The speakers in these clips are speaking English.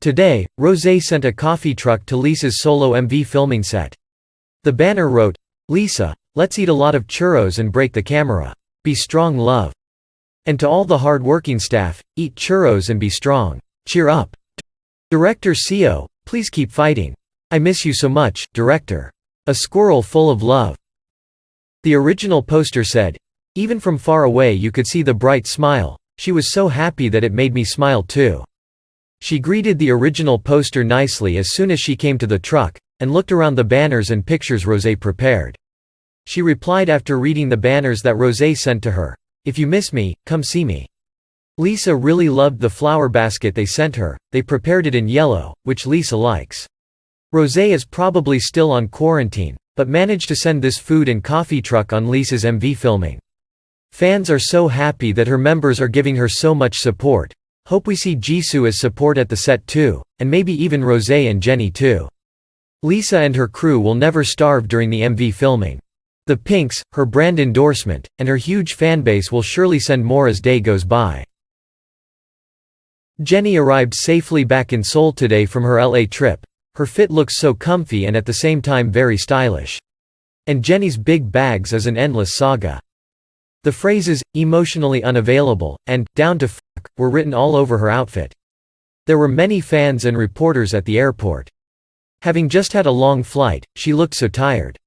Today, Rosé sent a coffee truck to Lisa's solo MV filming set. The banner wrote, Lisa, let's eat a lot of churros and break the camera. Be strong love. And to all the hard-working staff, eat churros and be strong. Cheer up. Director Seo, please keep fighting. I miss you so much, director. A squirrel full of love. The original poster said, Even from far away you could see the bright smile. She was so happy that it made me smile too. She greeted the original poster nicely as soon as she came to the truck, and looked around the banners and pictures Rosé prepared. She replied after reading the banners that Rosé sent to her, If you miss me, come see me. Lisa really loved the flower basket they sent her, they prepared it in yellow, which Lisa likes. Rosé is probably still on quarantine, but managed to send this food and coffee truck on Lisa's MV filming. Fans are so happy that her members are giving her so much support. Hope we see Jisoo as support at the set too, and maybe even Rosé and Jennie too. Lisa and her crew will never starve during the MV filming. The Pinks, her brand endorsement, and her huge fanbase will surely send more as day goes by. Jennie arrived safely back in Seoul today from her LA trip. Her fit looks so comfy and at the same time very stylish. And Jennie's big bags is an endless saga. The phrases, emotionally unavailable, and, down to were written all over her outfit. There were many fans and reporters at the airport. Having just had a long flight, she looked so tired.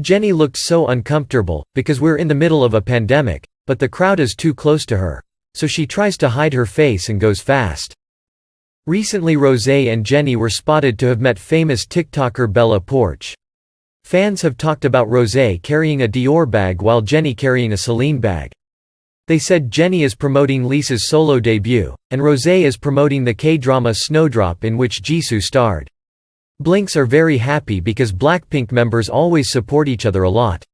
Jennie looked so uncomfortable, because we're in the middle of a pandemic, but the crowd is too close to her. So she tries to hide her face and goes fast. Recently Rosé and Jennie were spotted to have met famous TikToker Bella Poarch. Fans have talked about Rosé carrying a Dior bag while Jennie carrying a Celine bag. They said Jennie is promoting Lisa's solo debut, and Rosé is promoting the K-drama Snowdrop in which Jisoo starred. Blinks are very happy because Blackpink members always support each other a lot.